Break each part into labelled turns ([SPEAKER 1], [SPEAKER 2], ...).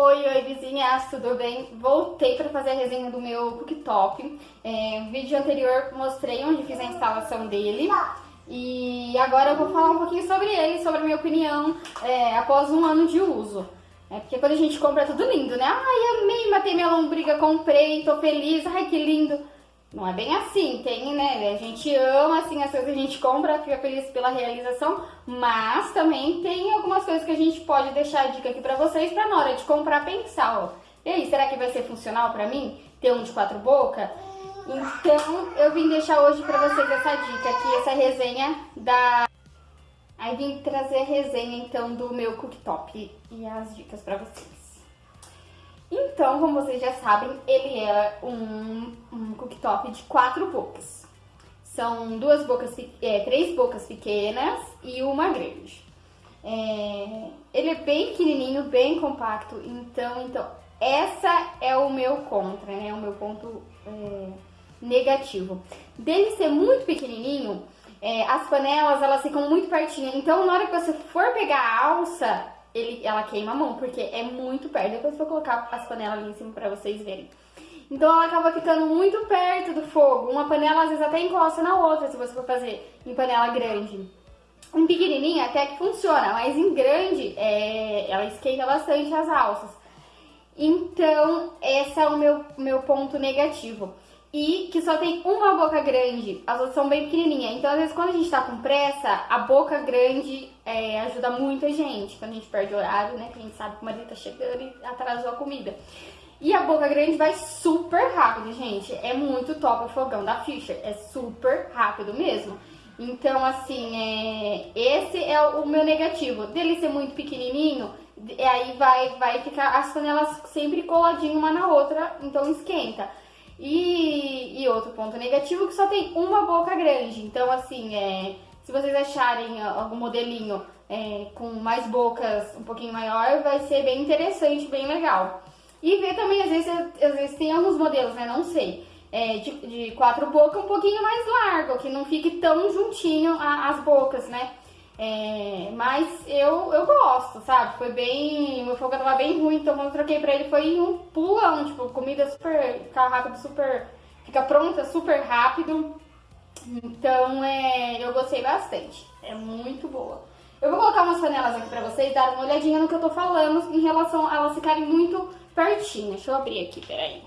[SPEAKER 1] Oi, oi vizinhas, tudo bem? Voltei para fazer a resenha do meu cooktop. É, no vídeo anterior mostrei onde fiz a instalação dele. E agora eu vou falar um pouquinho sobre ele, sobre a minha opinião é, após um ano de uso. É porque quando a gente compra é tudo lindo, né? Ai, amei, matei minha lombriga, comprei, tô feliz, ai que lindo. Não é bem assim, tem, né? A gente ama, assim, as coisas que a gente compra, fica feliz pela realização, mas também tem algumas coisas que a gente pode deixar a dica aqui pra vocês pra na hora de comprar pensar, ó. E aí, será que vai ser funcional pra mim ter um de quatro bocas? Então, eu vim deixar hoje pra vocês essa dica aqui, essa resenha da... Aí vim trazer a resenha, então, do meu cooktop e as dicas pra vocês. Então, como vocês já sabem, ele é um, um cooktop de quatro bocas. São duas bocas, é, três bocas pequenas e uma grande. É, ele é bem pequenininho, bem compacto, então, então essa é o meu contra, né? O meu ponto é, negativo. Dele ser muito pequenininho, é, as panelas elas ficam muito pertinho. Então, na hora que você for pegar a alça, ele, ela queima a mão, porque é muito perto. Depois vou colocar as panelas ali em cima pra vocês verem. Então ela acaba ficando muito perto do fogo. Uma panela às vezes até encosta na outra, se você for fazer em panela grande. Em pequenininha até que funciona, mas em grande é, ela esquenta bastante as alças. Então, esse é o meu, meu ponto negativo e que só tem uma boca grande, as outras são bem pequenininhas. Então, às vezes, quando a gente tá com pressa, a boca grande é, ajuda muita gente. Quando a gente perde horário, né? Que a gente sabe que o marido tá chegando e atrasou a comida. E a boca grande vai super rápido, gente. É muito top o fogão da Fischer. É super rápido mesmo. Então, assim, é... esse é o meu negativo. Dele ser muito pequenininho, aí vai, vai ficar as panelas sempre coladinho uma na outra, então esquenta. E, outro ponto negativo que só tem uma boca grande. Então, assim, é, se vocês acharem algum modelinho é, com mais bocas um pouquinho maior, vai ser bem interessante, bem legal. E ver também, às vezes, às vezes tem alguns modelos, né? Não sei. É, de, de, quatro bocas um pouquinho mais largo, que não fique tão juntinho as bocas, né? É, mas eu, eu gosto, sabe? Foi bem. Meu fogo tava bem ruim, então quando eu troquei pra ele foi um pulão. Tipo, comida super. Rápido, super. Fica pronta super rápido. Então é, eu gostei bastante. É muito boa. Eu vou colocar umas panelas aqui pra vocês darem uma olhadinha no que eu tô falando em relação a elas ficarem muito pertinho. Deixa eu abrir aqui, peraí.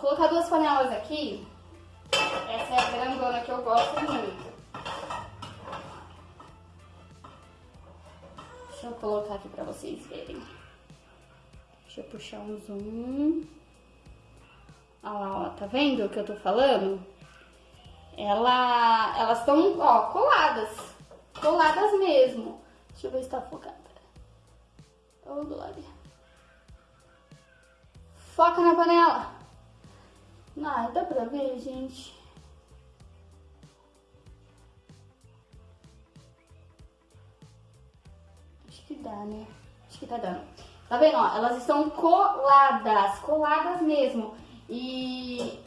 [SPEAKER 1] colocar duas panelas aqui. Essa é a grandona que eu gosto muito. Deixa eu colocar aqui pra vocês verem. Deixa eu puxar um zoom. Olha lá, ó, tá vendo o que eu tô falando? Ela, elas estão, ó, coladas. Coladas mesmo. Deixa eu ver se tá focada. Ô, oh, Glória. Foca na panela. Ah, dá pra ver, gente. Acho que dá, né? Acho que tá dando. Tá vendo, ó? Elas estão coladas, coladas mesmo. E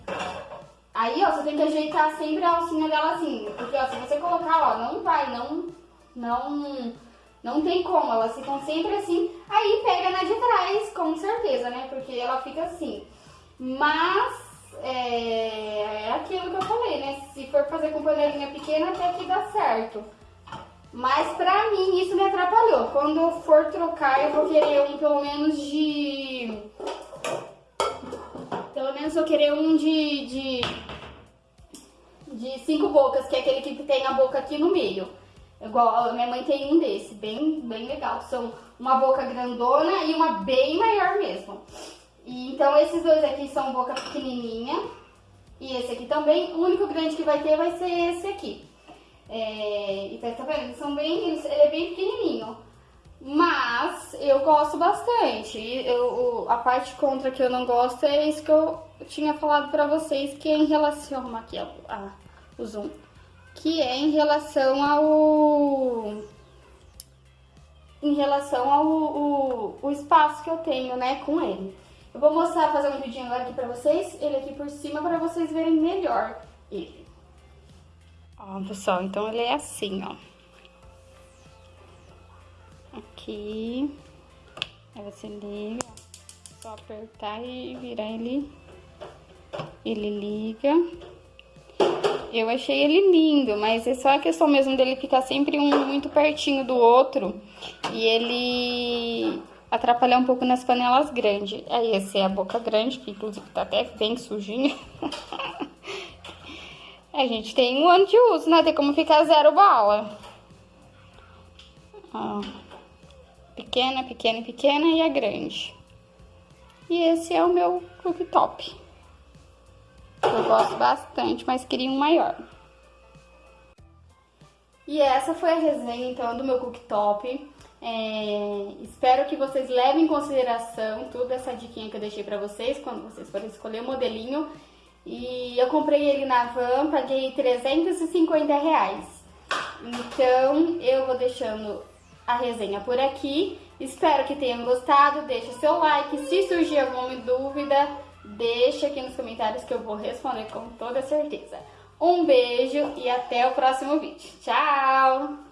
[SPEAKER 1] aí, ó, você tem que ajeitar sempre a alcinha dela assim. Porque, ó, se você colocar, ó, não vai, não, não, não tem como. Elas ficam sempre assim. Aí pega na de trás, com certeza, né? Porque ela fica assim. Mas é, é aquilo que eu falei, né? Se for fazer com panelinha pequena, até que dá certo. Mas pra mim isso me atrapalhou. Quando eu for trocar, eu vou querer um pelo menos de... Pelo menos eu querer um de, de, de cinco bocas, que é aquele que tem a boca aqui no meio. Igual minha mãe tem um desse, bem, bem legal. São uma boca grandona e uma bem maior mesmo. E, então esses dois aqui são boca pequenininha. E esse aqui também. O único grande que vai ter vai ser esse aqui. É, e tá, vendo? São bem, ele é bem pequenininho. Mas eu gosto bastante. Eu, a parte contra que eu não gosto é isso que eu tinha falado pra vocês, que é em relação... Aqui, ó, a, o zoom. Que é em relação ao... Em relação ao o, o espaço que eu tenho, né, com ele. Eu vou mostrar, fazer um vídeo agora aqui pra vocês, ele aqui por cima, pra vocês verem melhor ele. Ó, pessoal, então ele é assim, ó. Aqui. Aí você liga, só apertar e virar ele. Ele liga. Eu achei ele lindo, mas é só a questão mesmo dele ficar sempre um muito pertinho do outro. E ele atrapalhar um pouco nas panelas grandes. Aí essa é a boca grande, que inclusive tá até bem sujinha. a gente tem um ano de uso, né? Tem como ficar zero bala. Ó pequena, pequena, pequena e a grande. E esse é o meu cooktop. Eu gosto bastante, mas queria um maior. E essa foi a resenha, então, do meu cooktop. É, espero que vocês levem em consideração toda essa diquinha que eu deixei pra vocês, quando vocês forem escolher o modelinho. E eu comprei ele na Van, paguei 350 reais. Então, eu vou deixando a resenha por aqui. Espero que tenham gostado, deixe seu like. Se surgir alguma dúvida, deixe aqui nos comentários que eu vou responder com toda certeza. Um beijo e até o próximo vídeo. Tchau!